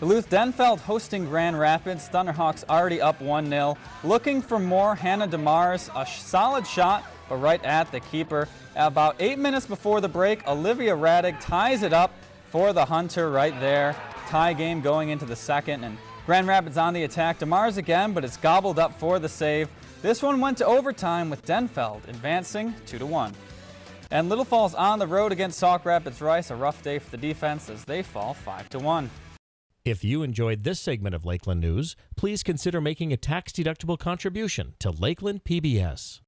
Duluth Denfeld hosting Grand Rapids. Thunderhawks already up 1-0. Looking for more. Hannah DeMars, a solid shot, but right at the keeper. About eight minutes before the break, Olivia Radig ties it up for the Hunter right there. Tie game going into the second, and Grand Rapids on the attack. DeMars again, but it's gobbled up for the save. This one went to overtime with Denfeld advancing 2-1. And Little Falls on the road against Sauk Rapids Rice. A rough day for the defense as they fall 5-1. If you enjoyed this segment of Lakeland News, please consider making a tax-deductible contribution to Lakeland PBS.